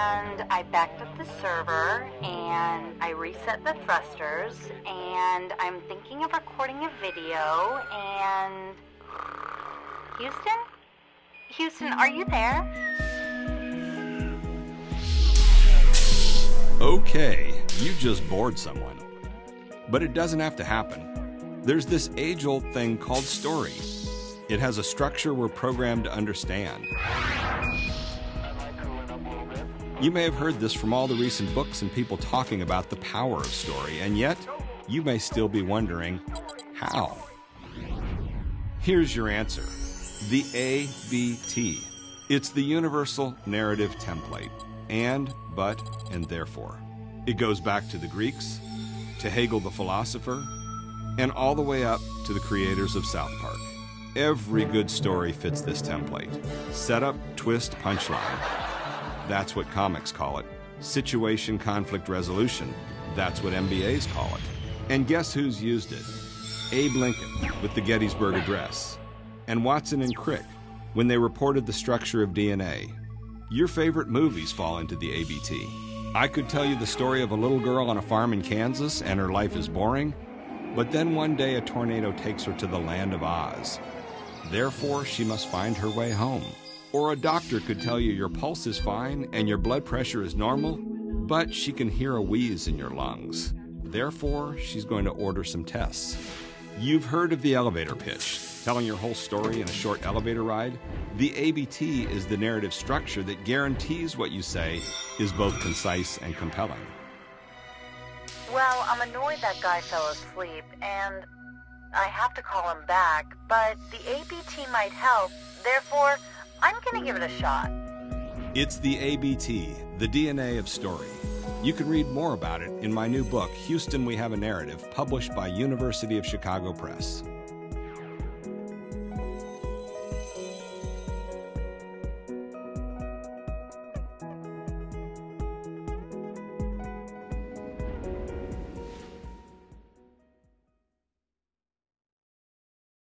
and I backed up the server and I reset the thrusters and I'm thinking of recording a video and Houston? Houston, are you there? Okay, you just bored someone. But it doesn't have to happen. There's this age old thing called story. It has a structure we're programmed to understand. You may have heard this from all the recent books and people talking about the power of story, and yet you may still be wondering how. Here's your answer the ABT. It's the universal narrative template. And, but, and therefore. It goes back to the Greeks, to Hegel the philosopher, and all the way up to the creators of South Park. Every good story fits this template setup, twist, punchline. That's what comics call it. Situation conflict resolution. That's what MBAs call it. And guess who's used it? Abe Lincoln with the Gettysburg Address, and Watson and Crick when they reported the structure of DNA. Your favorite movies fall into the ABT. I could tell you the story of a little girl on a farm in Kansas and her life is boring, but then one day a tornado takes her to the land of Oz. Therefore, she must find her way home. Or a doctor could tell you your pulse is fine and your blood pressure is normal, but she can hear a wheeze in your lungs. Therefore, she's going to order some tests. You've heard of the elevator pitch, telling your whole story in a short elevator ride. The ABT is the narrative structure that guarantees what you say is both concise and compelling. Well, I'm annoyed that guy fell asleep, and I have to call him back, but the ABT might help. Therefore, I'm gonna give it a shot. It's the ABT, the DNA of story. You can read more about it in my new book, Houston We Have a Narrative, published by University of Chicago Press.